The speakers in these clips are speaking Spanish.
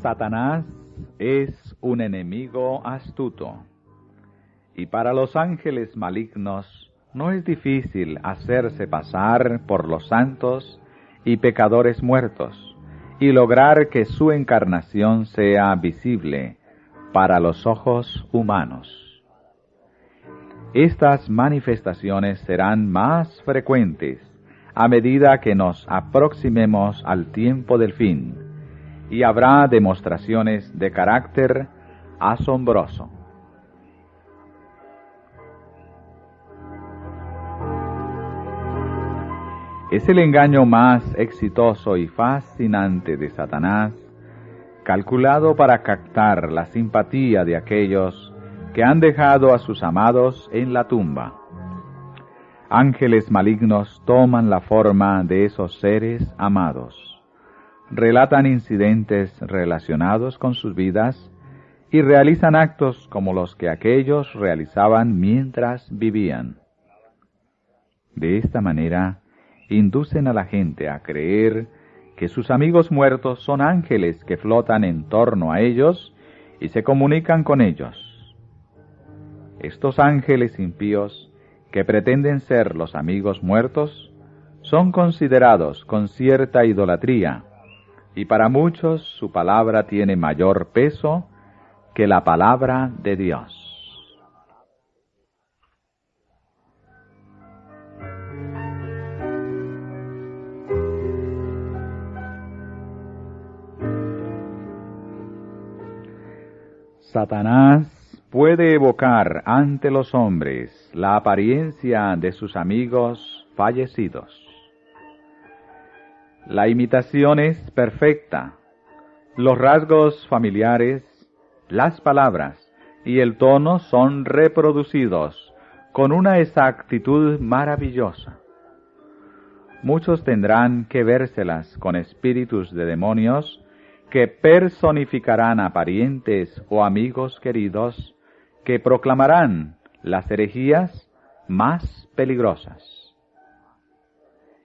Satanás es un enemigo astuto, y para los ángeles malignos no es difícil hacerse pasar por los santos y pecadores muertos, y lograr que su encarnación sea visible para los ojos humanos. Estas manifestaciones serán más frecuentes a medida que nos aproximemos al tiempo del fin, y habrá demostraciones de carácter asombroso. Es el engaño más exitoso y fascinante de Satanás, calculado para captar la simpatía de aquellos que han dejado a sus amados en la tumba. Ángeles malignos toman la forma de esos seres amados, relatan incidentes relacionados con sus vidas y realizan actos como los que aquellos realizaban mientras vivían. De esta manera, inducen a la gente a creer que sus amigos muertos son ángeles que flotan en torno a ellos y se comunican con ellos. Estos ángeles impíos, que pretenden ser los amigos muertos, son considerados con cierta idolatría, y para muchos su palabra tiene mayor peso que la palabra de Dios. Satanás puede evocar ante los hombres la apariencia de sus amigos fallecidos. La imitación es perfecta. Los rasgos familiares, las palabras y el tono son reproducidos con una exactitud maravillosa. Muchos tendrán que vérselas con espíritus de demonios que personificarán a parientes o amigos queridos, que proclamarán las herejías más peligrosas.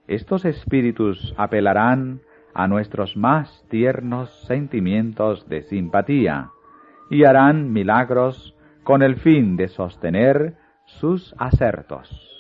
Estos espíritus apelarán a nuestros más tiernos sentimientos de simpatía y harán milagros con el fin de sostener sus acertos.